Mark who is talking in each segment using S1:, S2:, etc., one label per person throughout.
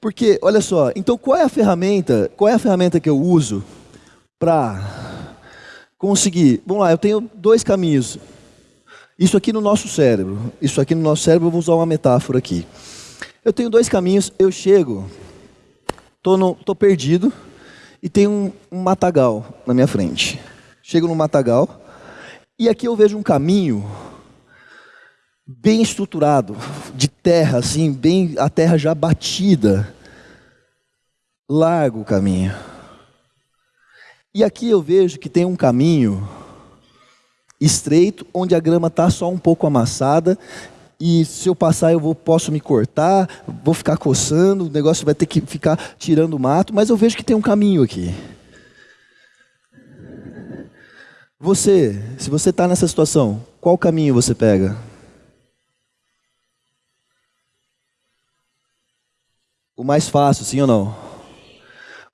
S1: Porque, olha só, então qual é a ferramenta, qual é a ferramenta que eu uso para conseguir? Vamos lá, eu tenho dois caminhos. Isso aqui no nosso cérebro, isso aqui no nosso cérebro, eu vou usar uma metáfora aqui. Eu tenho dois caminhos, eu chego, tô, no, tô perdido e tem um, um matagal na minha frente. Chego no matagal e aqui eu vejo um caminho bem estruturado, de terra, assim, bem a terra já batida. Largo o caminho. E aqui eu vejo que tem um caminho estreito, onde a grama está só um pouco amassada. E se eu passar, eu vou, posso me cortar, vou ficar coçando, o negócio vai ter que ficar tirando o mato, mas eu vejo que tem um caminho aqui. Você, se você está nessa situação, qual caminho você pega? O mais fácil, sim ou não?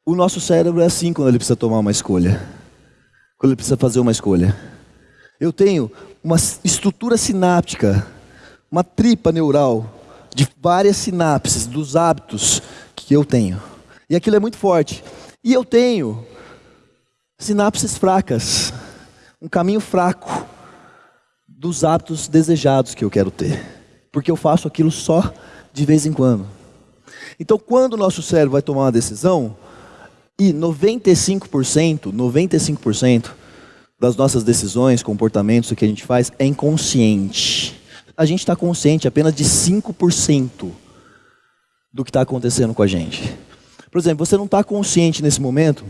S1: O nosso cérebro é assim quando ele precisa tomar uma escolha. Quando ele precisa fazer uma escolha. Eu tenho uma estrutura sináptica, uma tripa neural de várias sinapses dos hábitos que eu tenho. E aquilo é muito forte. E eu tenho sinapses fracas, um caminho fraco dos hábitos desejados que eu quero ter. Porque eu faço aquilo só de vez em quando. Então, quando o nosso cérebro vai tomar uma decisão, e 95%, 95% das nossas decisões, comportamentos, o que a gente faz é inconsciente. A gente está consciente apenas de 5% do que está acontecendo com a gente. Por exemplo, você não está consciente nesse momento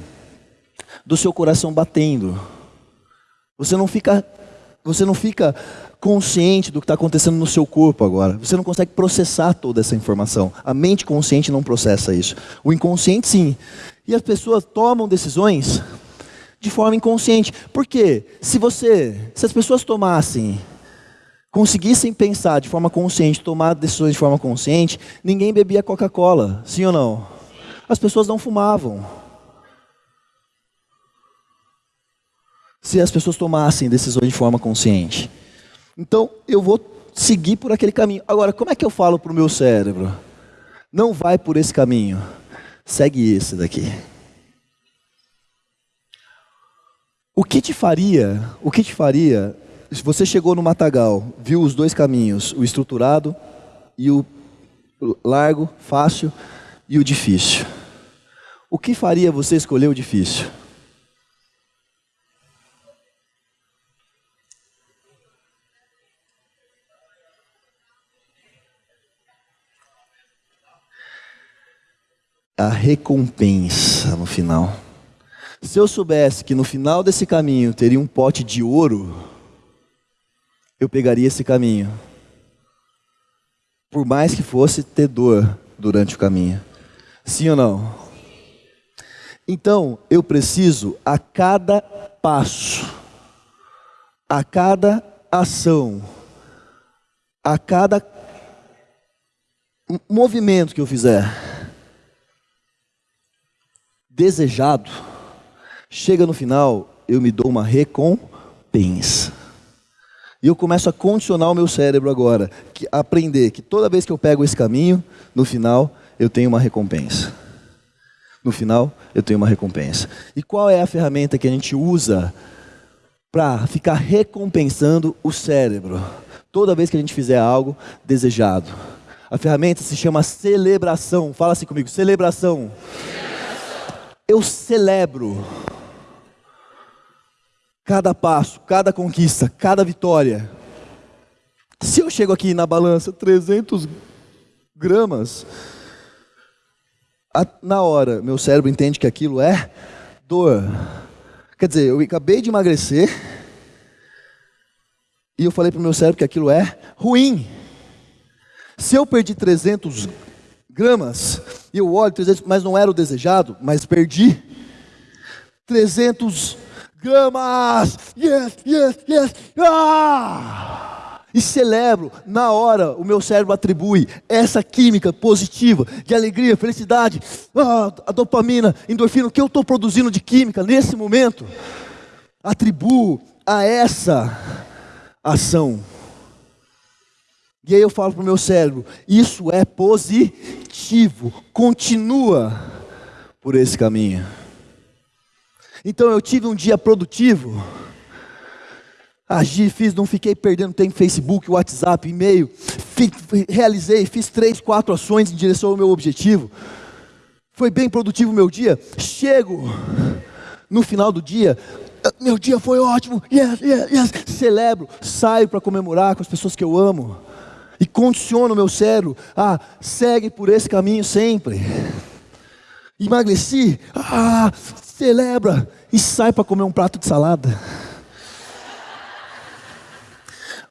S1: do seu coração batendo. Você não fica, você não fica consciente do que está acontecendo no seu corpo agora. Você não consegue processar toda essa informação. A mente consciente não processa isso. O inconsciente sim. E as pessoas tomam decisões de forma inconsciente. Por quê? Se você, se as pessoas tomassem, conseguissem pensar de forma consciente, tomar decisões de forma consciente, ninguém bebia Coca-Cola, sim ou não? As pessoas não fumavam. Se as pessoas tomassem decisões de forma consciente. Então eu vou seguir por aquele caminho. Agora, como é que eu falo para o meu cérebro? Não vai por esse caminho, segue esse daqui. O que te faria, o que te faria, se você chegou no matagal, viu os dois caminhos, o estruturado e o largo, fácil e o difícil. O que faria você escolher o difícil? A recompensa no final. Se eu soubesse que no final desse caminho teria um pote de ouro, eu pegaria esse caminho. Por mais que fosse ter dor durante o caminho. Sim ou não? Então, eu preciso a cada passo, a cada ação, a cada movimento que eu fizer, desejado, chega no final, eu me dou uma recompensa. E eu começo a condicionar o meu cérebro agora, que, aprender que toda vez que eu pego esse caminho, no final eu tenho uma recompensa. No final eu tenho uma recompensa. E qual é a ferramenta que a gente usa para ficar recompensando o cérebro? Toda vez que a gente fizer algo desejado. A ferramenta se chama celebração. Fala assim comigo, celebração eu celebro cada passo, cada conquista, cada vitória. Se eu chego aqui na balança 300 gramas, na hora meu cérebro entende que aquilo é dor. Quer dizer, eu acabei de emagrecer e eu falei para o meu cérebro que aquilo é ruim. Se eu perdi 300 gramas, e eu olho 300, mas não era o desejado, mas perdi 300 gramas, yes, yes, yes, ah! E celebro, na hora, o meu cérebro atribui essa química positiva, de alegria, felicidade, ah, a dopamina, endorfina, o que eu estou produzindo de química nesse momento, atribuo a essa ação. E aí eu falo para o meu cérebro: isso é positivo, continua por esse caminho. Então eu tive um dia produtivo, agi, fiz, não fiquei perdendo tempo Facebook, WhatsApp, e-mail, realizei, fiz três, quatro ações em direção ao meu objetivo. Foi bem produtivo o meu dia. Chego no final do dia, meu dia foi ótimo, yes, yes, yes. Celebro, saio para comemorar com as pessoas que eu amo. E condiciono o meu cérebro a segue por esse caminho sempre. Emagreci, ah, celebra e sai para comer um prato de salada.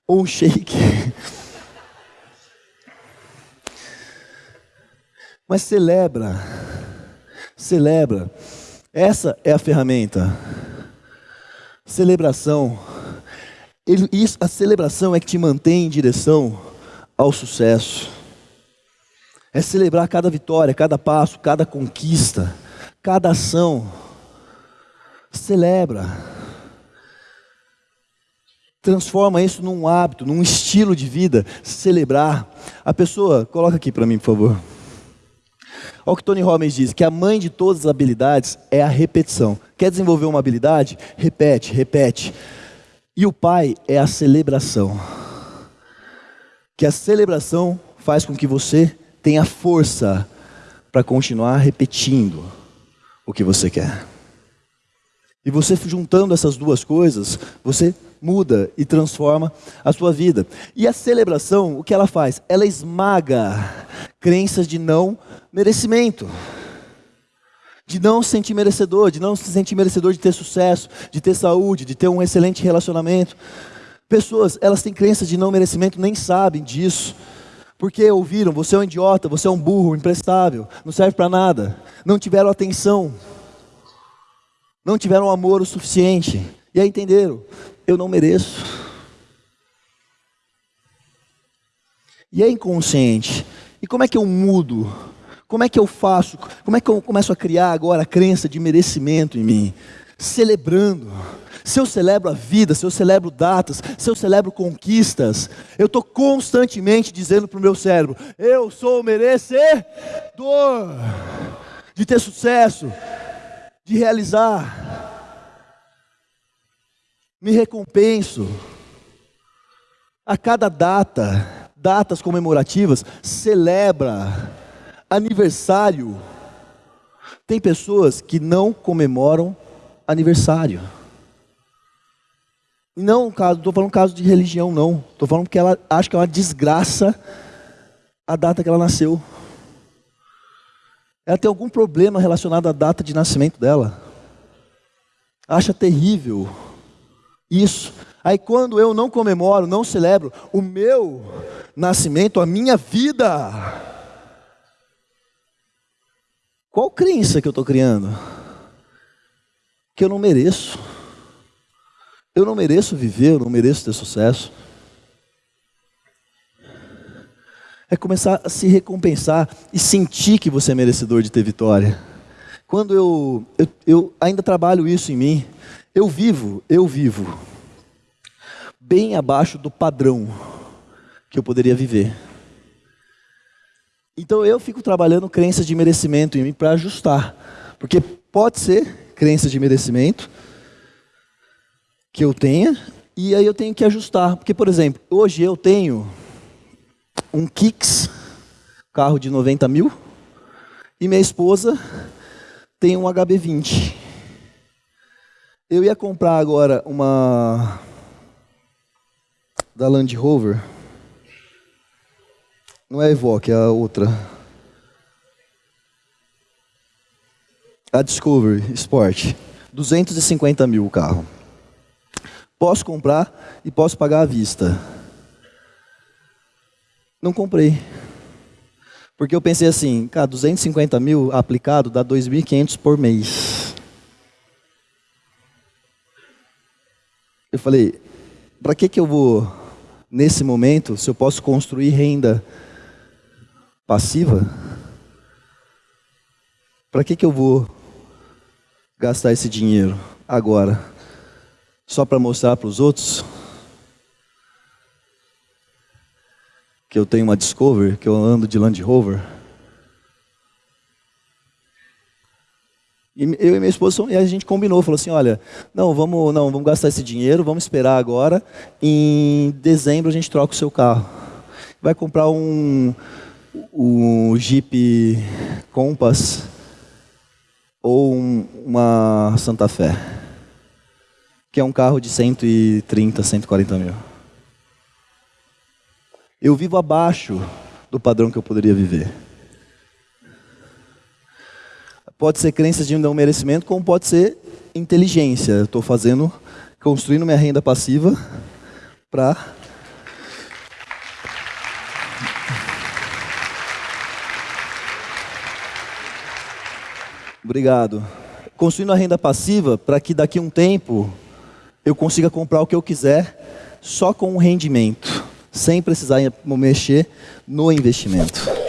S1: Ou um shake. Mas celebra, celebra. Essa é a ferramenta. Celebração. Ele, isso, a celebração é que te mantém em direção ao sucesso. É celebrar cada vitória, cada passo, cada conquista, cada ação. Celebra. Transforma isso num hábito, num estilo de vida. Celebrar. A pessoa, coloca aqui para mim, por favor. Olha o que Tony Robbins diz, que a mãe de todas as habilidades é a repetição. Quer desenvolver uma habilidade? Repete, repete. E o pai é a celebração. Que a celebração faz com que você tenha força para continuar repetindo o que você quer. E você juntando essas duas coisas, você muda e transforma a sua vida. E a celebração, o que ela faz? Ela esmaga crenças de não merecimento. De não se sentir merecedor, de não se sentir merecedor de ter sucesso, de ter saúde, de ter um excelente relacionamento. Pessoas, elas têm crenças de não merecimento, nem sabem disso. Porque ouviram, você é um idiota, você é um burro, imprestável, não serve para nada. Não tiveram atenção. Não tiveram amor o suficiente. E aí entenderam, eu não mereço. E é inconsciente. E como é que eu mudo? Como é que eu faço? Como é que eu começo a criar agora a crença de merecimento em mim? Celebrando. Se eu celebro a vida, se eu celebro datas, se eu celebro conquistas, eu estou constantemente dizendo para o meu cérebro: eu sou merecedor de ter sucesso, de realizar me recompenso. A cada data, datas comemorativas, celebra aniversário. Tem pessoas que não comemoram aniversário. Não, estou falando caso de religião, não. Estou falando que ela acha que é uma desgraça a data que ela nasceu. Ela tem algum problema relacionado à data de nascimento dela. Acha terrível isso. Aí quando eu não comemoro, não celebro o meu nascimento, a minha vida, qual crença que eu estou criando? Que eu não mereço. Eu não mereço viver, eu não mereço ter sucesso. É começar a se recompensar e sentir que você é merecedor de ter vitória. Quando eu, eu, eu ainda trabalho isso em mim, eu vivo, eu vivo bem abaixo do padrão que eu poderia viver. Então eu fico trabalhando crenças de merecimento em mim para ajustar. Porque pode ser crenças de merecimento que eu tenha, e aí eu tenho que ajustar. Porque, por exemplo, hoje eu tenho um Kicks, carro de 90 mil, e minha esposa tem um HB20. Eu ia comprar agora uma da Land Rover. Não é a Evoque, é a outra. A Discovery Sport. 250 mil o carro. Posso comprar e posso pagar à vista. Não comprei. Porque eu pensei assim, cara, 250 mil aplicado dá 2.500 por mês. Eu falei, para que, que eu vou, nesse momento, se eu posso construir renda passiva, para que, que eu vou gastar esse dinheiro agora? Só para mostrar para os outros? que eu tenho uma Discovery, que eu ando de Land Rover. E eu e minha esposa, e a gente combinou, falou assim, olha, não, vamos, não, vamos gastar esse dinheiro, vamos esperar agora, em dezembro a gente troca o seu carro. Vai comprar um, um Jeep Compass ou um, uma Santa Fé, que é um carro de 130, 140 mil. Eu vivo abaixo do padrão que eu poderia viver. Pode ser crenças de não merecimento, como pode ser inteligência. Estou fazendo, construindo minha renda passiva para Obrigado. Construindo a renda passiva para que daqui a um tempo eu consiga comprar o que eu quiser só com um rendimento, sem precisar mexer no investimento.